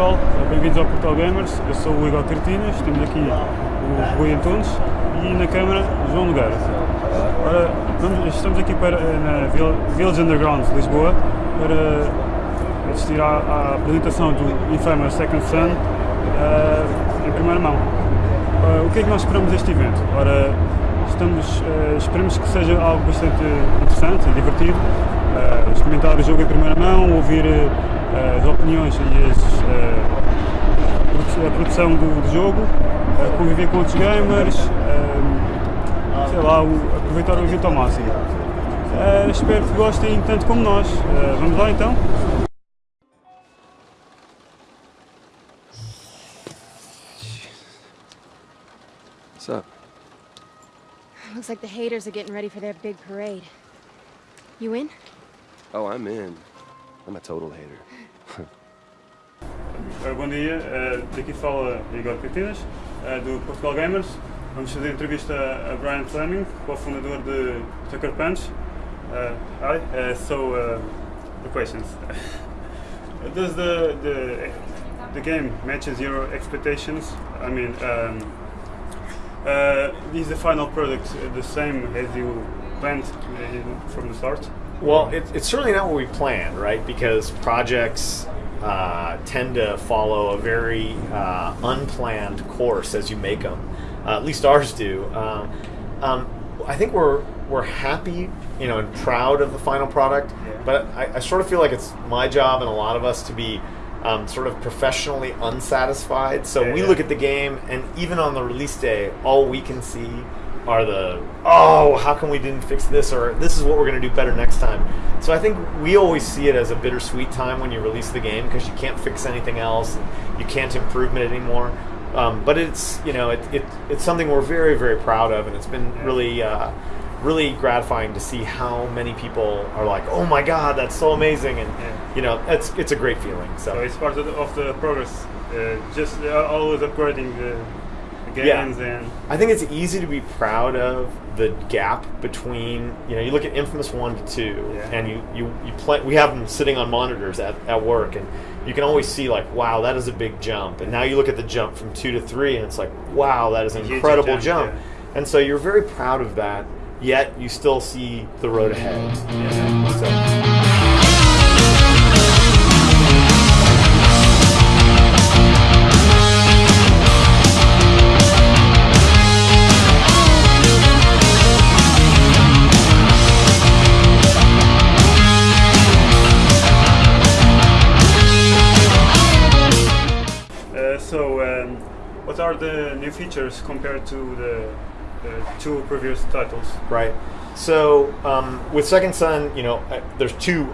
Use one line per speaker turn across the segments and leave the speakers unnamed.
pessoal, bem-vindos ao Portal Gamers. Eu sou o Igor Cartinas, temos aqui o Rui Antunes e na câmara João Nogueira. Ora, estamos aqui para, na Village Underground de Lisboa para assistir à, à apresentação do Infamous Second Son uh, em primeira mão. Uh, o que é que nós esperamos deste evento? Ora, estamos, uh, esperamos que seja algo bastante interessante e divertido, experimentar o jogo em primeira mão, ouvir as opiniões e as, a produção do, do jogo, conviver com outros gamers, sei lá, o, aproveitar o evento ao máximo. espero que gostem tanto como nós. vamos lá então?
What's up?
Looks like the haters are getting ready for their big parade. You in?
Oh, I'm in. I'm a total hater.
bom dia, uh, daqui fala Igor Catinas, uh, do Portugal Gamers. Vamos fazer entrevista a Brian Fleming, co-fundador de Sucker Punch. Uh, hi, uh, so uh, the questions. Does the, the, the game matches your expectations? I mean, um, is the final product the same as you planned from the start?
Well, it, it's certainly not what we planned, right? Because projects uh, tend to follow a very uh, unplanned course as you make them. Uh, at least ours do. Um, um, I think we're we're happy, you know, and proud of the final product. Yeah. But I, I, sort of feel like it's my job and a lot of us to be um, sort of professionally unsatisfied. So yeah, we yeah. look at the game, and even on the release day, all we can see are the oh how come we didn't fix this or this is what we're going to do better next time? So i think we always see it as a bittersweet time when you release the game because you can't fix anything else you can't improve it anymore. Um, but it's you know it, it, it's something we're very very proud of and it's been really uh, really gratifying to see how many people are like oh my god that's so amazing and yeah. you know it's it's a great feeling so,
so it's part of the, of the progress uh, just uh, always upgrading the yeah. and
I think it's easy to be proud of the gap between you know you look at Infamous one to two yeah. and you you you play we have them sitting on monitors at, at work and you can always see like wow that is a big jump and now you look at the jump from two to three and it's like wow that is an incredible jump, jump. Yeah. and so you're very proud of that yet you still see the road ahead. So.
Are the new features compared to the, the two previous titles?
Right. So um, with Second Son, you know, uh, there's two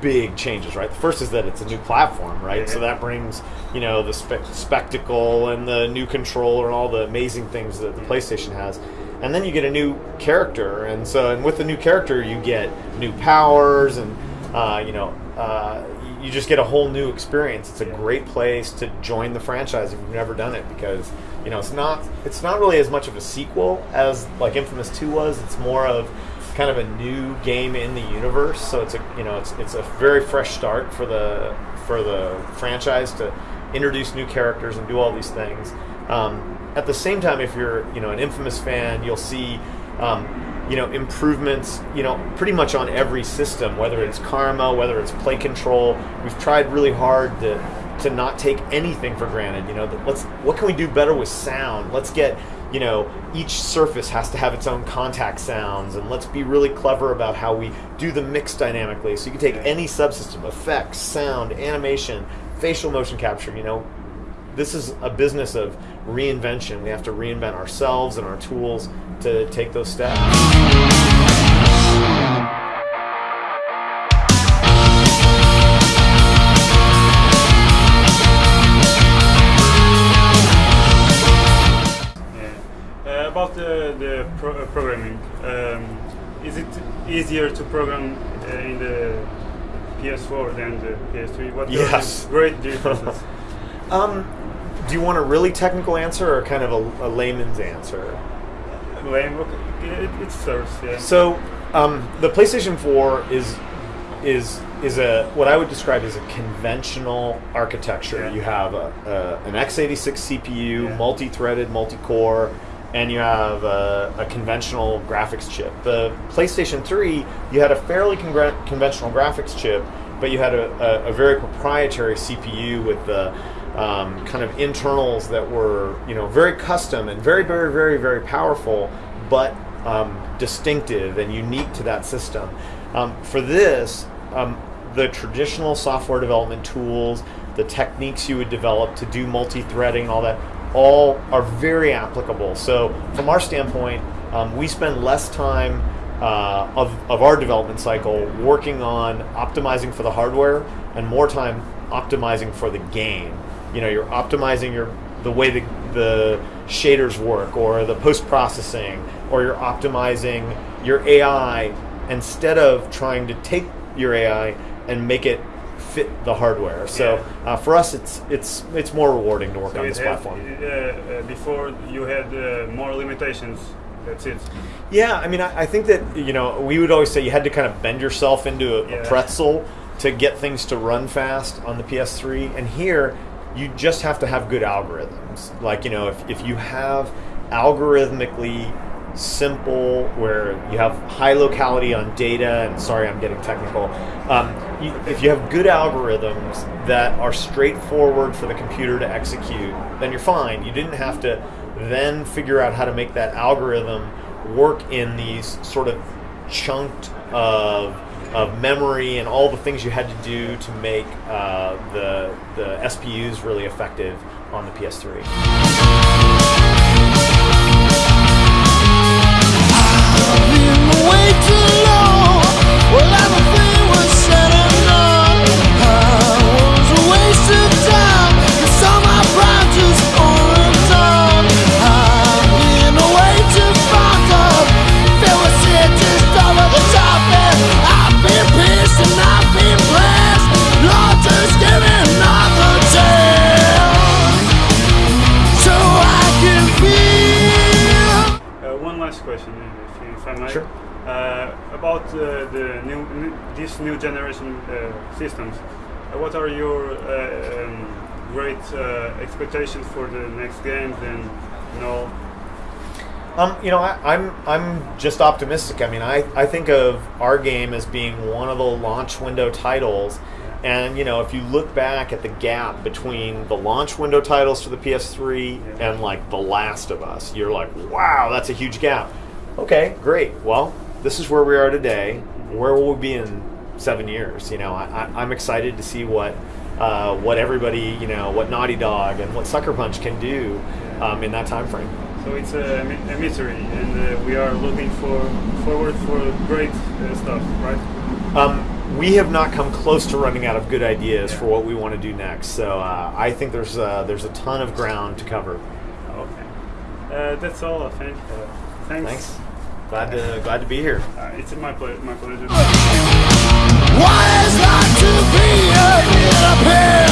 big changes, right? The first is that it's a new platform, right? So that brings, you know, the spe- spectacle and the new controller and all the amazing things that the PlayStation has. And then you get a new character, and so and with the new character, you get new powers, and uh, you know, uh, you just get a whole new experience. It's a great place to join the franchise if you've never done it because you know it's not it's not really as much of a sequel as like Infamous Two was. It's more of kind of a new game in the universe. So it's a you know it's it's a very fresh start for the for the franchise to introduce new characters and do all these things. Um, at the same time, if you're you know an Infamous fan, you'll see. Um, you know improvements you know pretty much on every system whether it's karma whether it's play control. We've tried really hard to to not take anything for granted you know let's what can we do better with sound? Let's get you know each surface has to have its own contact sounds and let's be really clever about how we do the mix dynamically. So you can take any subsystem effects sound animation facial motion capture you know. This is a business of reinvention. We have to reinvent ourselves and our tools to take those steps.
Uh, about the, the pro uh, programming, um, is it easier to program uh, in the PS4 than the PS3?
What yes.
great differences?
um, do you want a really technical answer or kind of a, a layman's answer?
It, it serves. Yeah.
So um, the PlayStation 4 is is is a what I would describe as a conventional architecture.
Yeah.
You have a, a, an x86 CPU,
Yeah.
multi-threaded, multi-core, and you have a, a conventional graphics chip. The PlayStation 3, you had a fairly conventional graphics chip, but you had a, a, a very proprietary CPU with the um, kind of internals that were you know very custom and very very very very powerful, but um, distinctive and unique to that system. Um, for this, um, the traditional software development tools, the techniques you would develop to do multi-threading, all that, all are very applicable. So from our standpoint, um, we spend less time uh, of, of our development cycle working on optimizing for the hardware and more time optimizing for the game. You know, you're optimizing your the way the, the shaders work or the post processing or you're optimizing your AI instead of trying to take your AI and make it fit the hardware. So uh, for us, it's it's it's more rewarding to work on
it
this
had-
platform.
uh, uh, before you had uh, more limitations. That's it.
Yeah, I mean, I, I think that you know we would always say you had to kind of bend yourself into a, a pretzel to get things to run fast on the PS3, and here you just have to have good algorithms. Like you know, if if you have algorithmically simple where you have high locality on data and sorry i'm getting technical um, you, if you have good algorithms that are straightforward for the computer to execute then you're fine you didn't have to then figure out how to make that algorithm work in these sort of chunked of, of memory and all the things you had to do to make uh, the, the SPUs really effective on the PS3.
New generation uh, systems, uh, what are your uh, um, great expectations for the next games and you know
Um, you know, I, I'm I'm just optimistic. I mean, I, I think of our game as being one of the launch window titles, and you know, if you look back at the gap between the launch window titles for the PS3 and like The Last of Us, you're like, wow, that's a huge gap. Okay, great. Well, this is where we are today. Where will we be in seven years? You know, I, I, I'm excited to see what uh, what everybody, you know, what Naughty Dog and what Sucker Punch can do um, in that time frame.
so it's a, a mystery and uh, we are looking for forward for great uh, stuff, right?
Um, we have not come close to running out of good ideas for what we want to do next. So uh, I think there's uh, there's a ton of ground to cover.
Okay. Uh, that's all. I think. Uh, thanks.
Thanks. Glad to glad to be here.
Uh, it's my ple- my pleasure.
What is like to be a little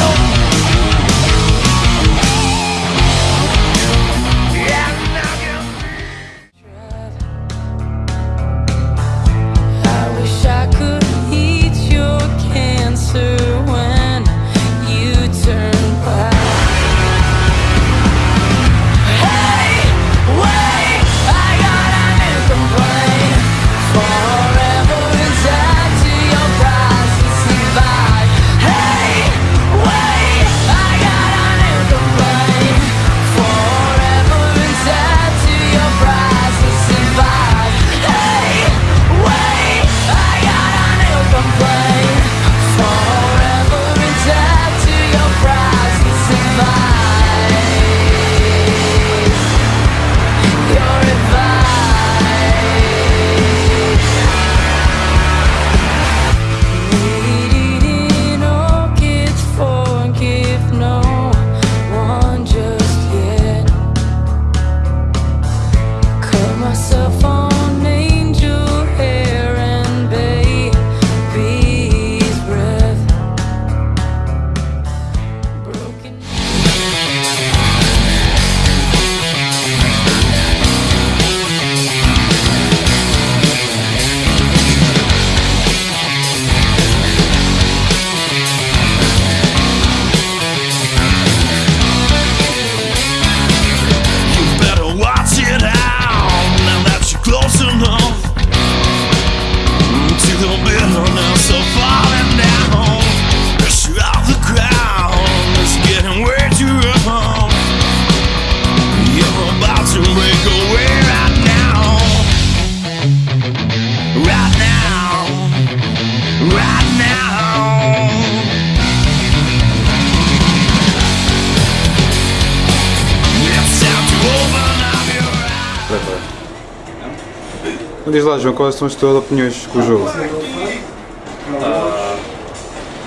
Então diz lá, João, quais são as tuas opiniões com o jogo?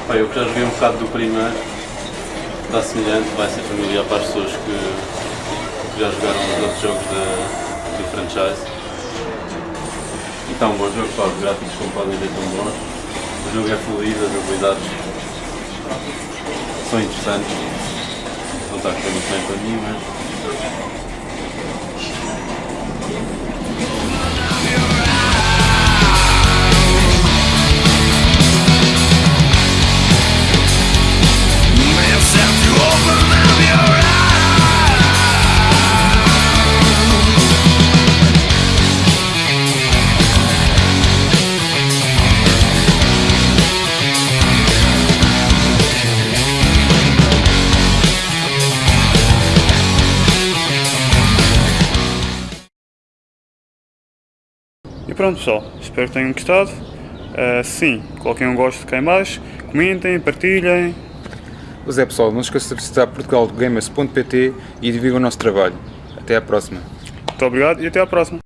Pá, eu já joguei um bocado do primeiro, está semelhante, vai ser familiar para as pessoas que, que já jogaram os outros jogos da, do franchise. E está um bom jogo, pá, os gráficos como podem ver tão bons. O jogo é fluido, as habilidades são interessantes. Não está a correr muito bem para mim, mas
pronto pessoal, espero que tenham gostado. Uh, sim, coloquem um gosto cá em baixo, comentem, partilhem.
Pois é pessoal, não se esqueça de visitar portugalgamers.pt e divulguem o nosso trabalho. Até à próxima.
Muito obrigado e até à próxima.